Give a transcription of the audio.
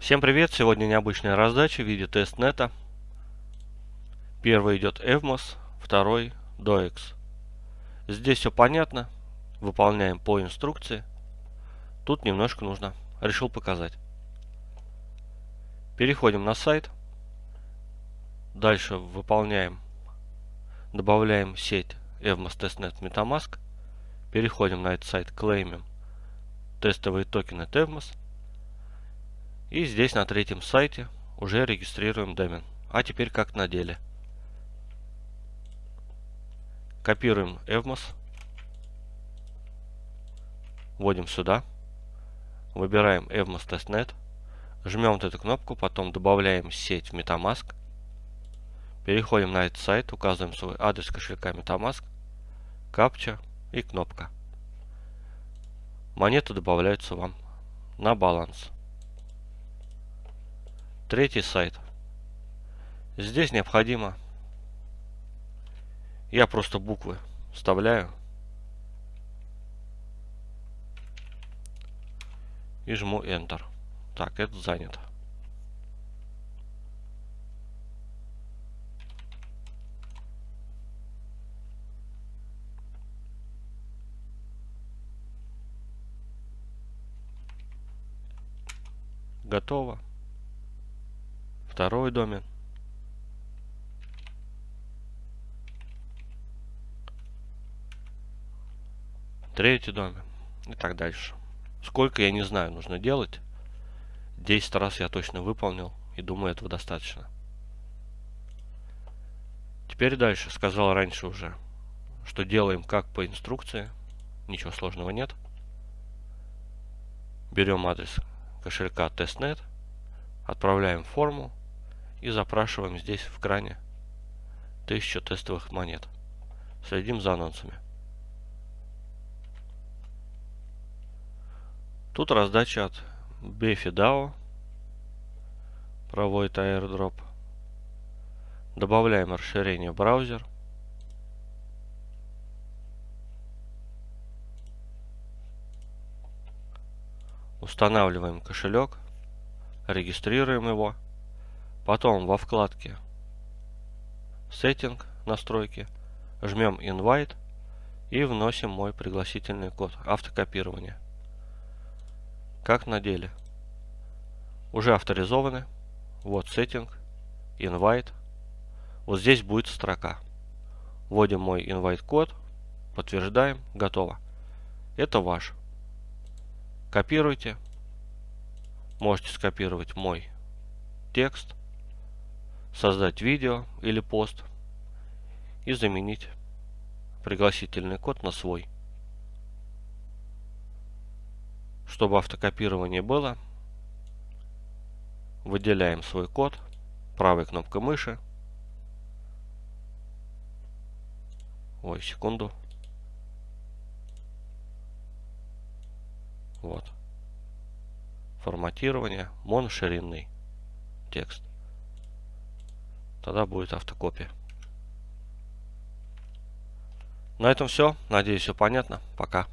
Всем привет! Сегодня необычная раздача в виде тестнета. Первый идет Evmos, второй DOEX. Здесь все понятно. Выполняем по инструкции. Тут немножко нужно. Решил показать. Переходим на сайт. Дальше выполняем, добавляем сеть Evmos Testnet MetaMask. Переходим на этот сайт, клеймим тестовые токены Evmos. И здесь на третьем сайте уже регистрируем домен. А теперь как на деле. Копируем Evmos. Вводим сюда. Выбираем Evmos Testnet. Жмем вот эту кнопку, потом добавляем сеть MetaMask. Переходим на этот сайт, указываем свой адрес кошелька MetaMask, капча и кнопка. Монеты добавляются вам на баланс. Третий сайт. Здесь необходимо, я просто буквы вставляю и жму Enter. Так, это занято. Готово. Второй домен. Третий домен. И так дальше. Сколько, я не знаю, нужно делать. 10 раз я точно выполнил. И думаю, этого достаточно. Теперь дальше. Сказал раньше уже, что делаем как по инструкции. Ничего сложного нет. Берем адрес кошелька testnet, отправляем форму и запрашиваем здесь в кране 1000 тестовых монет. Следим за анонсами. Тут раздача от BFI DAO проводит airdrop. Добавляем расширение браузер. Устанавливаем кошелек, регистрируем его. Потом во вкладке Setting, настройки, жмем Invite и вносим мой пригласительный код автокопирования. Как на деле. Уже авторизованы. Вот Setting, Invite. Вот здесь будет строка. Вводим мой invite код, подтверждаем, готово. Это ваш. Копируйте. Можете скопировать мой текст, создать видео или пост и заменить пригласительный код на свой. Чтобы автокопирование было, выделяем свой код правой кнопкой мыши. Ой, секунду. Вот. Форматирование, моноширинный текст. Тогда будет автокопия. На этом все. Надеюсь, все понятно. Пока.